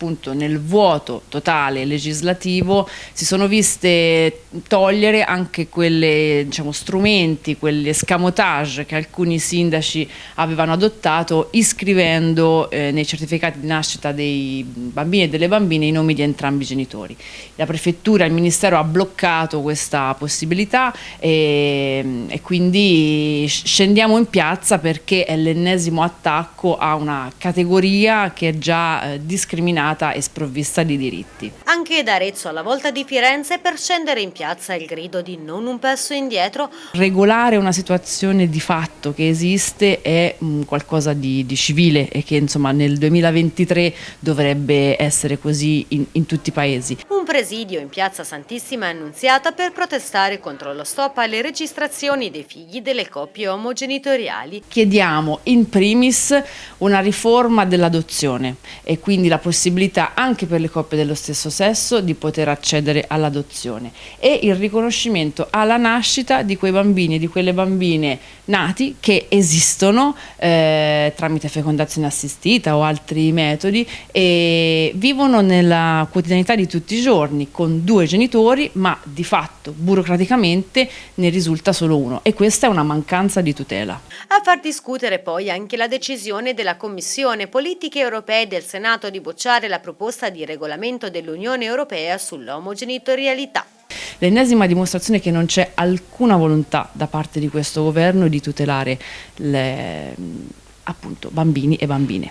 appunto nel vuoto totale legislativo si sono viste togliere anche quelle diciamo, strumenti, quegli escamotage che alcuni sindaci avevano adottato iscrivendo eh, nei certificati di nascita dei bambini e delle bambine i nomi di entrambi i genitori. La prefettura il ministero ha bloccato questa possibilità e, e quindi scendiamo in piazza perché è l'ennesimo attacco a una categoria che è già eh, discriminata discriminata e sprovvista di diritti. Anche da Arezzo alla volta di Firenze per scendere in piazza il grido di non un passo indietro. Regolare una situazione di fatto che esiste è mm, qualcosa di, di, civile e che insomma nel 2023 dovrebbe essere così in, in tutti i paesi. Un presidio in piazza Santissima Annunziata per protestare contro lo stop alle registrazioni dei figli delle coppie omogenitoriali. Chiediamo in primis una riforma dell'adozione e quindi la possibilità possibilità anche per le coppie dello stesso sesso di poter accedere all'adozione e il riconoscimento alla nascita di quei bambini e di quelle bambine nati che esistono eh, tramite fecondazione assistita o altri metodi e vivono nella quotidianità di tutti i giorni con due genitori ma di fatto burocraticamente ne risulta solo uno e questa è una mancanza di tutela. A far discutere poi anche la decisione della Commissione Politiche Europee del Senato di bocciare la proposta di regolamento dell'Unione Europea sull'omogenitorialità. L'ennesima dimostrazione che non c'è alcuna volontà da parte di questo governo di tutelare le, appunto, bambini e bambine.